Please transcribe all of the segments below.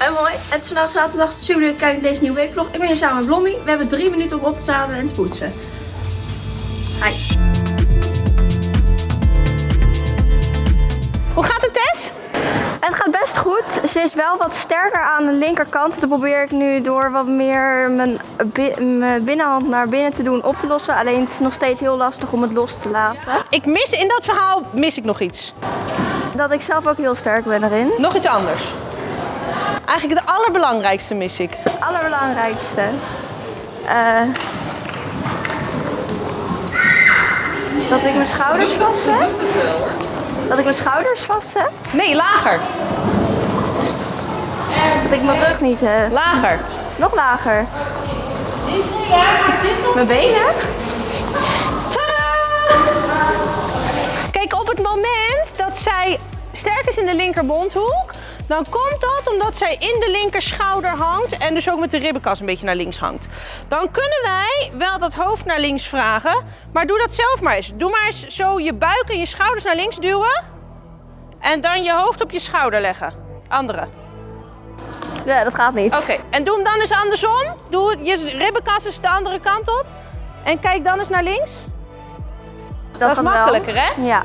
En mooi, het is vandaag zaterdag. Super leuk kijken naar deze nieuwe weekvlog. Ik ben hier samen met Blondie. We hebben drie minuten om op te zadelen en te poetsen. Hi. Hoe gaat het, Tess? Het gaat best goed. Ze is wel wat sterker aan de linkerkant. Dat probeer ik nu door wat meer mijn, bi- mijn binnenhand naar binnen te doen op te lossen. Alleen het is nog steeds heel lastig om het los te laten. Ik mis in dat verhaal mis ik nog iets. Dat ik zelf ook heel sterk ben erin. Nog iets anders. Eigenlijk het allerbelangrijkste mis ik. Het allerbelangrijkste. eh, dat ik mijn schouders vastzet. Dat ik mijn schouders vastzet. Nee, lager. Dat ik mijn rug niet heb. Lager. Nog lager. Mijn benen. Kijk, op het moment dat zij sterk is in de linkermondhoek, dan komt dat omdat zij in de linker schouder hangt en dus ook met de ribbenkas een beetje naar links hangt. Dan kunnen wij wel dat hoofd naar links vragen, maar doe dat zelf maar eens. Doe maar eens zo je buik en je schouders naar links duwen en dan je hoofd op je schouder leggen. Andere. Ja, dat gaat niet. Oké, en doe hem dan eens andersom. Doe je ribbenkas eens de andere kant op. En kijk dan eens naar links. Dat, is wel. makkelijker, hè? Ja.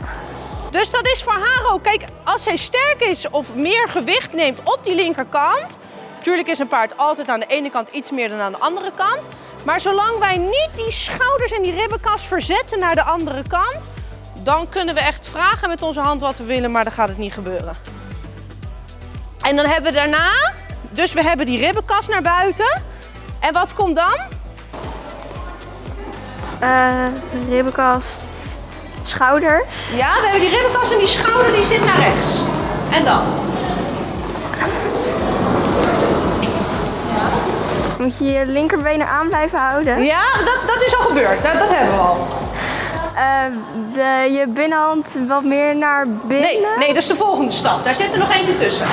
Dus dat is voor haar ook. Kijk, als zij sterk is of meer gewicht neemt op die linkerkant. Natuurlijk is een paard altijd aan de ene kant iets meer dan aan de andere kant. Maar zolang wij niet die schouders en die ribbenkas verzetten naar de andere kant. Dan kunnen we echt vragen met onze hand wat we willen, maar dan gaat het niet gebeuren. En dan hebben we daarna, dus we hebben die ribbenkas naar buiten. En wat komt dan? Eh, ribbenkast. Schouders. Ja, we hebben die ribbenkas en die schouder die zit naar rechts. En dan? Moet je je linkerbenen aan blijven houden. Ja, dat, dat is al gebeurd. Dat, dat hebben we al. Eh, de, je binnenhand wat meer naar binnen. Nee, nee, dat is de volgende stap. Daar zit er nog eentje tussen.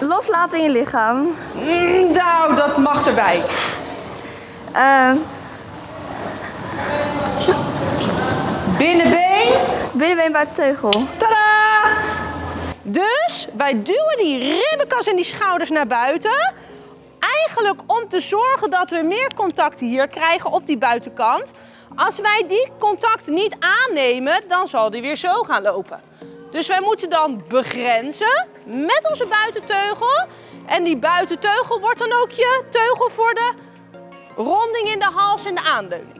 Loslaten in je lichaam. Mm, nou, dat mag erbij. Eh, Binnenbeen. binnenbeen buiten teugel. Tadaa! Dus wij duwen die ribbenkas en die schouders naar buiten. Eigenlijk om te zorgen dat we meer contact hier krijgen op die buitenkant. Als wij die contact niet aannemen, dan zal die weer zo gaan lopen. Dus wij moeten dan begrenzen met onze buitenteugel. En die buitenteugel wordt dan ook je teugel voor de ronding in de hals en de aanleuning.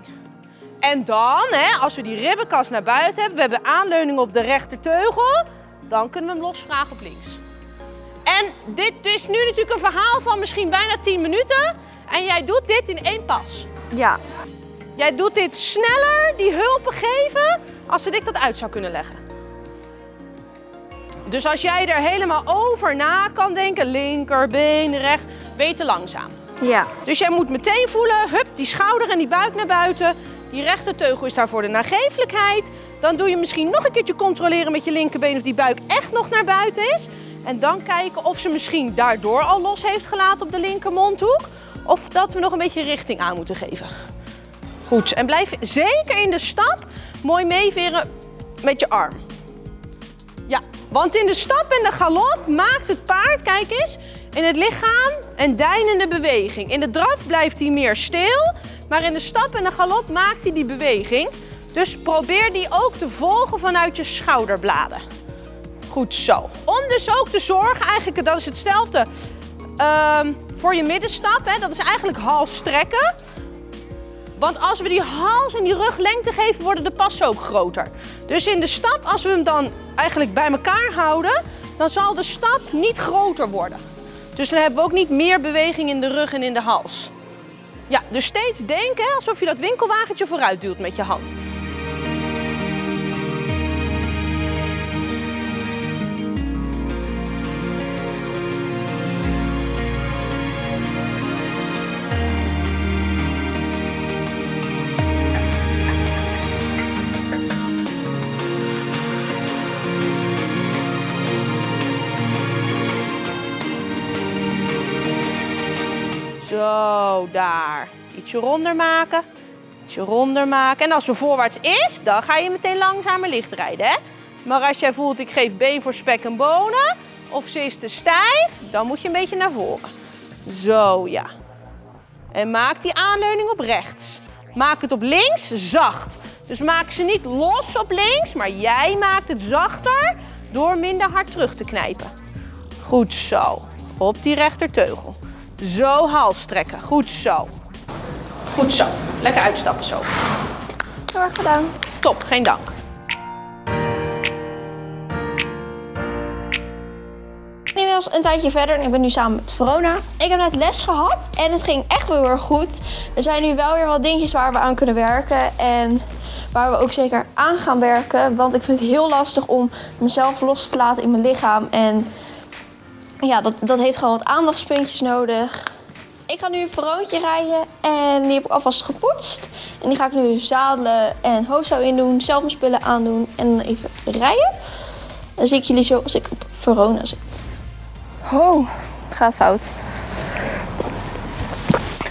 En dan, hè, als we die ribbenkas naar buiten hebben, we hebben aanleuning op de rechterteugel, dan kunnen we hem losvragen op links. En dit is nu natuurlijk een verhaal van misschien bijna 10 minuten. En jij doet dit in één pas. Ja. Jij doet dit sneller, die hulpen geven, als ik dat uit zou kunnen leggen. Dus als jij er helemaal over na kan denken, linkerbeen, recht, weet langzaam. Ja. Dus jij moet meteen voelen, hup, die schouder en die buik naar buiten. Die rechterteugel is daar voor de nagevelijkheid. Dan doe je misschien nog een keertje controleren met je linkerbeen of die buik echt nog naar buiten is. En dan kijken of ze misschien daardoor al los heeft gelaten op de linkermondhoek. Of dat we nog een beetje richting aan moeten geven. Goed, en blijf zeker in de stap mooi meeveren met je arm. Ja, want in de stap en de galop maakt het paard, kijk eens, in het lichaam een deinende beweging. In de draf blijft hij meer stil, maar in de stap en de galop maakt hij die beweging. Dus probeer die ook te volgen vanuit je schouderbladen. Goed zo. Om dus ook te zorgen, eigenlijk dat is hetzelfde ehm, voor je middenstap. Hè, dat is eigenlijk hals strekken. Want als we die hals en die rug lengte geven, worden de passen ook groter. Dus in de stap, als we hem dan eigenlijk bij elkaar houden, dan zal de stap niet groter worden. Dus dan hebben we ook niet meer beweging in de rug en in de hals. Ja, dus steeds denken alsof je dat winkelwagentje vooruit duwt met je hand. Zo, daar. Ietsje ronder maken. Ietsje ronder maken. En als er voorwaarts is, dan ga je meteen langzamer licht rijden. Hè? Maar als jij voelt, ik geef been voor spek en bonen, of ze is te stijf, dan moet je een beetje naar voren. Zo, ja. En maak die aanleuning op rechts. Maak het op links zacht. Dus maak ze niet los op links, maar jij maakt het zachter door minder hard terug te knijpen. Goed zo. Op die rechterteugel. Zo hals trekken. Goed zo. Goed zo. Lekker uitstappen zo. Heel erg gedaan. Stop, geen dank. Inmiddels een tijdje verder en ik ben nu samen met Verona. Ik heb net les gehad en het ging echt wel heel erg goed. Er zijn nu wel weer wat dingetjes waar we aan kunnen werken en waar we ook zeker aan gaan werken. Want ik vind het heel lastig om mezelf los te laten in mijn lichaam. En ja, dat, dat heeft gewoon wat aandachtspuntjes nodig. Ik ga nu een Veroontje rijden en die heb ik alvast gepoetst. En die ga ik nu zadelen en hoofdstou in doen, zelf mijn spullen aandoen en even rijden. Dan zie ik jullie zo als ik op Verona zit. Oh, gaat fout.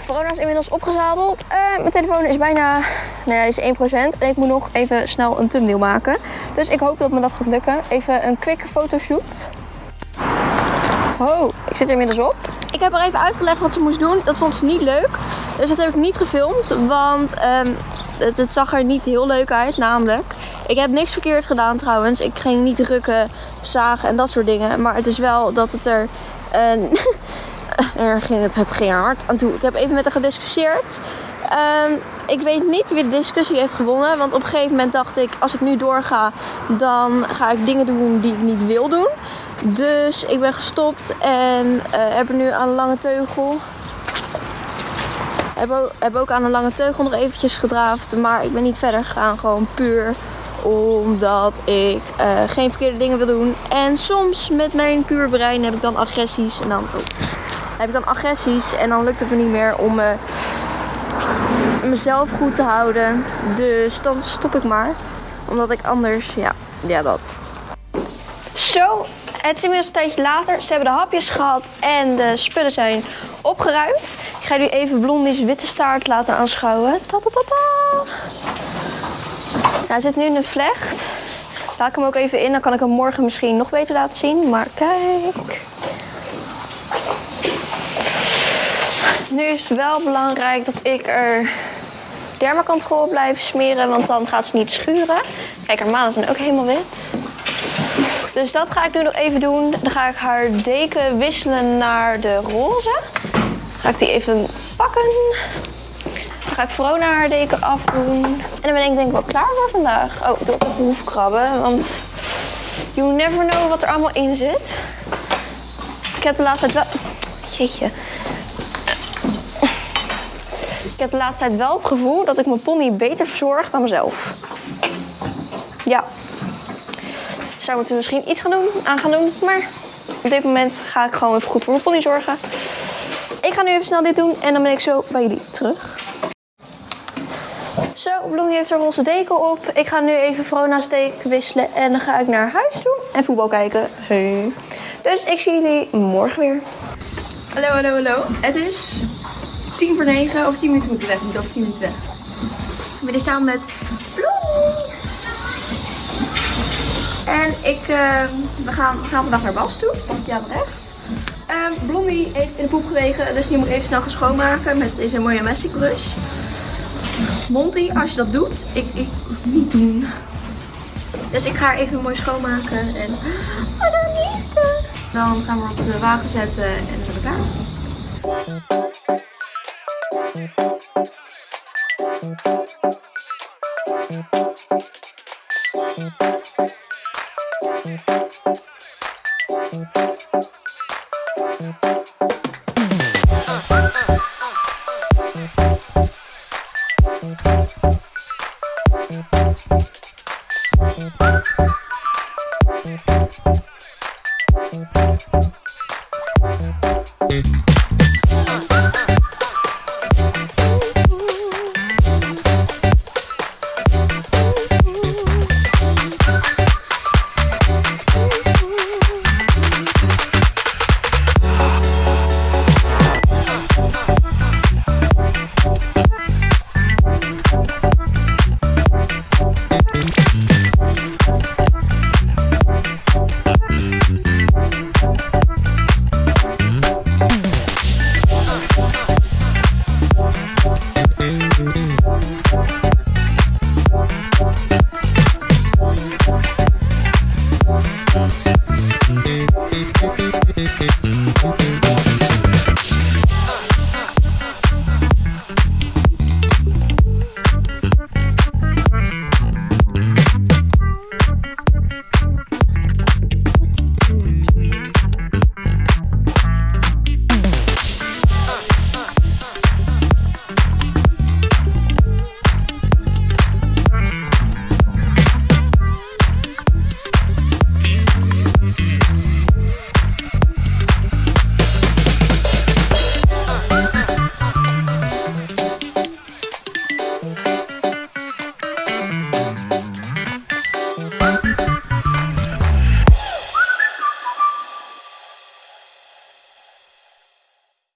Verona is inmiddels opgezadeld. Eh, mijn telefoon is bijna, nou ja, is 1%. En ik moet nog even snel een thumbnail maken. Dus ik hoop dat me dat gaat lukken. Even een quick fotoshoot. Oh, ik zit er inmiddels op. Ik heb haar even uitgelegd wat ze moest doen. Dat vond ze niet leuk. Dus dat heb ik niet gefilmd. Want ehm, het, zag er niet heel leuk uit, namelijk. Ik heb niks verkeerd gedaan trouwens. Ik ging niet rukken, zagen en dat soort dingen. Maar het is wel dat het er... een er ging het, het ging hard aan toe. Ik heb even met haar gediscussieerd. Ehm, ik weet niet wie de discussie heeft gewonnen. Want op een gegeven moment dacht ik, als ik nu doorga, dan ga ik dingen doen die ik niet wil doen. Dus ik ben gestopt en eh, heb er nu aan de lange teugel. Heb ook, heb ook aan de lange teugel nog eventjes gedraafd. Maar ik ben niet verder gegaan. Gewoon puur omdat ik eh, geen verkeerde dingen wil doen. En soms met mijn puur brein heb ik dan agressies. En dan oh, heb ik dan agressies. En dan lukt het me niet meer om mezelf goed te houden. Dus dan stop ik maar. Omdat ik anders, ja, ja dat. Zo, het is inmiddels een tijdje later. Ze hebben de hapjes gehad en de spullen zijn opgeruimd. Ik ga jullie even Blondie's witte staart laten aanschouwen. Ta -ta -ta -ta. Hij zit nu in een vlecht. Laat ik hem ook even in, dan kan ik hem morgen misschien nog beter laten zien. Maar kijk. Nu is het wel belangrijk dat ik er dermacontrole blijf smeren, want dan gaat ze niet schuren. Kijk, haar manen zijn ook helemaal wit. Dus dat ga ik nu nog even doen. Dan ga ik haar deken wisselen naar de roze. Ga ik die even pakken. Dan ga ik Verona haar deken afdoen. En dan ben ik denk ik wel klaar voor vandaag. Oh, ik doe ook even hoefkrabben, want you never know wat er allemaal in zit. Ik heb de laatste tijd wel... Jeetje. Ik heb de laatste tijd wel het gevoel dat ik mijn pony beter verzorg dan mezelf. Ja. Zou moeten misschien iets gaan doen, aan gaan doen. Maar op dit moment ga ik gewoon even goed voor mijn pony zorgen. Ik ga nu even snel dit doen en dan ben ik zo bij jullie terug. Zo, Bloemie heeft haar roze deken op. Ik ga nu even Vrona's deken wisselen en dan ga ik naar huis toe en voetbal kijken. Hey. Dus ik zie jullie morgen weer. Hallo, hallo, hallo. Het is tien voor negen. Over tien minuten moeten we weg. We moeten over tien minuten weg. Ben hier samen met Bloemie. En ik, eh, we, gaan, we gaan vandaag naar Bas toe. Bastiaan Recht. Um, Blondie heeft in de poep gelegen, dus die moet even snel gaan schoonmaken met deze mooie Magic Brush. Monty, als je dat doet, ik, ik niet doen. Dus ik ga haar even mooi schoonmaken en... Oh, dan! Dan gaan we op de wagen zetten en dan zijn we klaar.